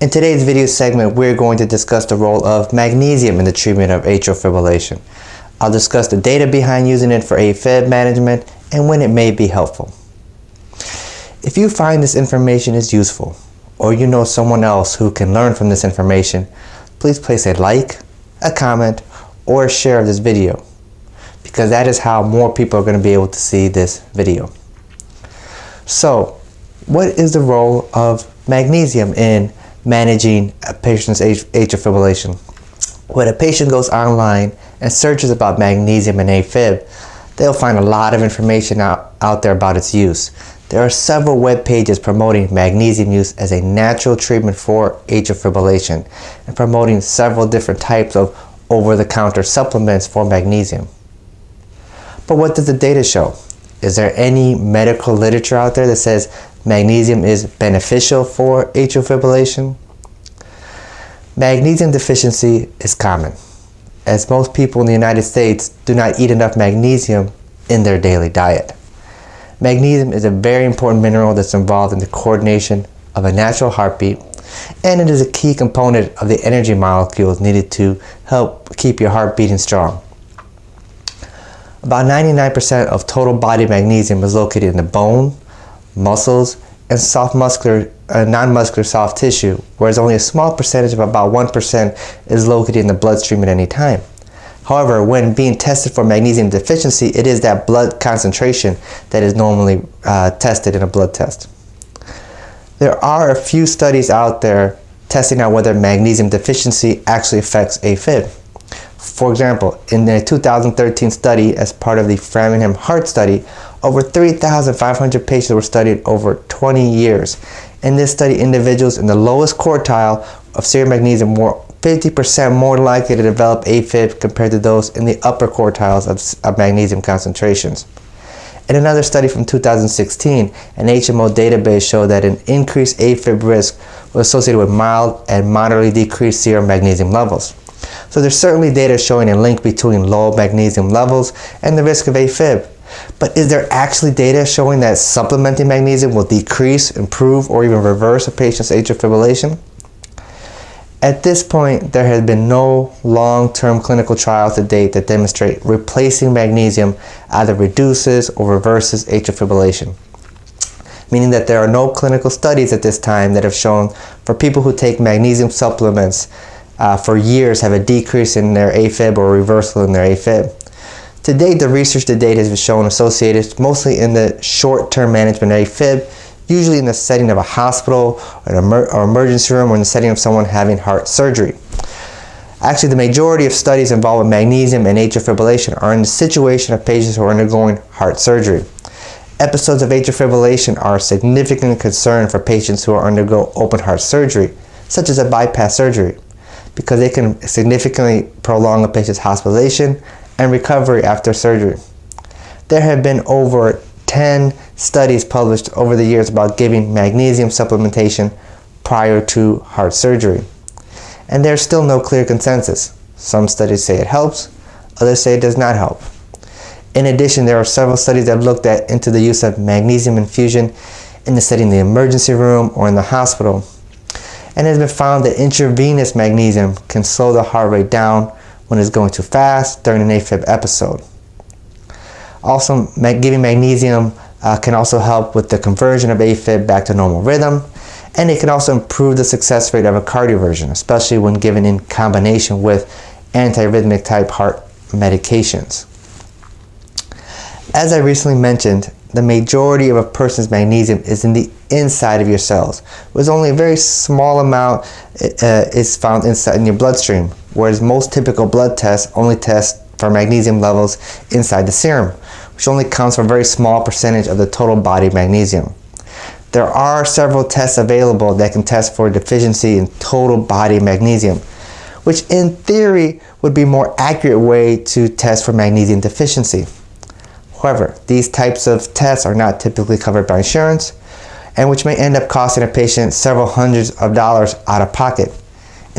In today's video segment, we're going to discuss the role of magnesium in the treatment of atrial fibrillation. I'll discuss the data behind using it for AFib management and when it may be helpful. If you find this information is useful, or you know someone else who can learn from this information, please place a like, a comment, or a share of this video, because that is how more people are going to be able to see this video. So, what is the role of magnesium in managing a patient's atrial fibrillation. When a patient goes online and searches about magnesium and AFib, they'll find a lot of information out, out there about its use. There are several web pages promoting magnesium use as a natural treatment for atrial fibrillation and promoting several different types of over-the-counter supplements for magnesium. But what does the data show? Is there any medical literature out there that says magnesium is beneficial for atrial fibrillation? Magnesium deficiency is common, as most people in the United States do not eat enough magnesium in their daily diet. Magnesium is a very important mineral that's involved in the coordination of a natural heartbeat, and it is a key component of the energy molecules needed to help keep your heart beating strong. About 99% of total body magnesium is located in the bone, muscles, and soft muscular, uh, non-muscular soft tissue, whereas only a small percentage of about 1% is located in the bloodstream at any time. However, when being tested for magnesium deficiency, it is that blood concentration that is normally uh, tested in a blood test. There are a few studies out there testing out whether magnesium deficiency actually affects AFib. For example, in a 2013 study as part of the Framingham Heart Study, over 3,500 patients were studied over 20 years. In this study, individuals in the lowest quartile of serum magnesium were 50% more likely to develop AFib compared to those in the upper quartiles of, of magnesium concentrations. In another study from 2016, an HMO database showed that an increased AFib risk was associated with mild and moderately decreased serum magnesium levels. So there's certainly data showing a link between low magnesium levels and the risk of AFib. But is there actually data showing that supplementing magnesium will decrease, improve, or even reverse a patient's atrial fibrillation? At this point, there has been no long-term clinical trials to date that demonstrate replacing magnesium either reduces or reverses atrial fibrillation. Meaning that there are no clinical studies at this time that have shown for people who take magnesium supplements uh, for years have a decrease in their AFib or reversal in their AFib. To date, the research to date has shown associated mostly in the short-term management of AFib, usually in the setting of a hospital or emer or emergency room or in the setting of someone having heart surgery. Actually, the majority of studies involving magnesium and atrial fibrillation are in the situation of patients who are undergoing heart surgery. Episodes of atrial fibrillation are a significant concern for patients who are undergo open heart surgery, such as a bypass surgery, because they can significantly prolong a patient's hospitalization and recovery after surgery. There have been over 10 studies published over the years about giving magnesium supplementation prior to heart surgery. And there's still no clear consensus. Some studies say it helps, others say it does not help. In addition, there are several studies that have looked at into the use of magnesium infusion in the setting of the emergency room or in the hospital. And it has been found that intravenous magnesium can slow the heart rate down when it's going too fast during an AFib episode. Also, giving magnesium uh, can also help with the conversion of AFib back to normal rhythm, and it can also improve the success rate of a cardioversion, especially when given in combination with antiarrhythmic type heart medications. As I recently mentioned, the majority of a person's magnesium is in the inside of your cells, with only a very small amount uh, is found inside in your bloodstream whereas most typical blood tests only test for magnesium levels inside the serum, which only counts for a very small percentage of the total body magnesium. There are several tests available that can test for deficiency in total body magnesium, which in theory would be a more accurate way to test for magnesium deficiency. However, these types of tests are not typically covered by insurance, and which may end up costing a patient several hundreds of dollars out of pocket.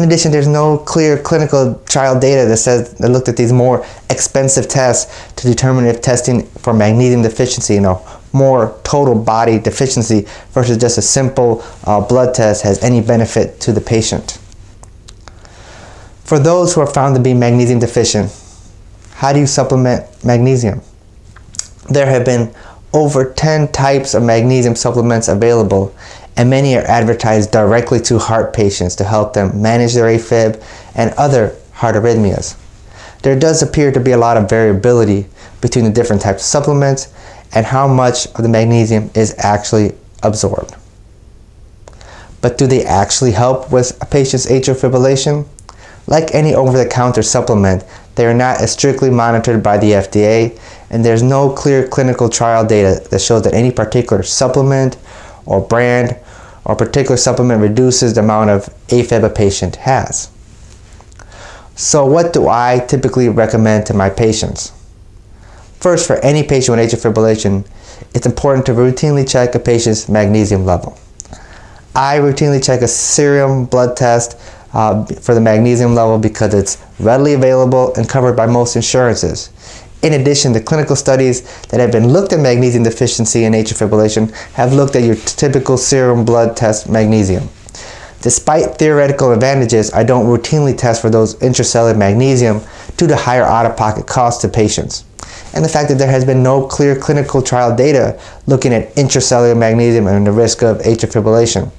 In addition, there's no clear clinical trial data that says that looked at these more expensive tests to determine if testing for magnesium deficiency, you know, more total body deficiency versus just a simple uh, blood test has any benefit to the patient. For those who are found to be magnesium deficient, how do you supplement magnesium? There have been over 10 types of magnesium supplements available and many are advertised directly to heart patients to help them manage their AFib and other heart arrhythmias. There does appear to be a lot of variability between the different types of supplements and how much of the magnesium is actually absorbed. But do they actually help with a patient's atrial fibrillation? Like any over-the-counter supplement, they are not as strictly monitored by the FDA and there's no clear clinical trial data that shows that any particular supplement or brand or particular supplement reduces the amount of AFib a patient has. So what do I typically recommend to my patients? First, for any patient with atrial fibrillation, it's important to routinely check a patient's magnesium level. I routinely check a serum blood test uh, for the magnesium level because it's readily available and covered by most insurances. In addition, the clinical studies that have been looked at magnesium deficiency in atrial fibrillation have looked at your typical serum blood test magnesium. Despite theoretical advantages, I don't routinely test for those intracellular magnesium due to higher out-of-pocket costs to patients. And the fact that there has been no clear clinical trial data looking at intracellular magnesium and the risk of atrial fibrillation.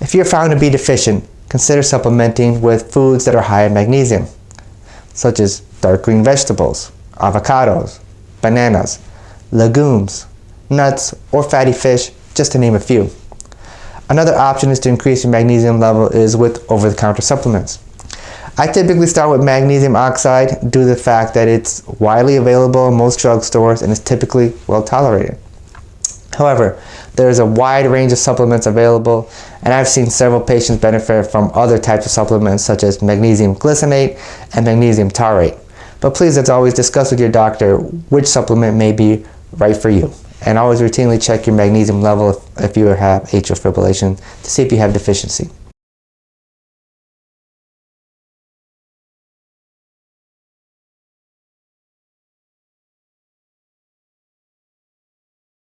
If you're found to be deficient, consider supplementing with foods that are high in magnesium, such as dark green vegetables, avocados, bananas, legumes, nuts, or fatty fish, just to name a few. Another option is to increase your magnesium level is with over-the-counter supplements. I typically start with magnesium oxide due to the fact that it's widely available in most drugstores and is typically well tolerated. However, there is a wide range of supplements available and I've seen several patients benefit from other types of supplements such as magnesium glycinate and magnesium taurate. But please, as always, discuss with your doctor which supplement may be right for you. And always routinely check your magnesium level if, if you have atrial fibrillation to see if you have deficiency.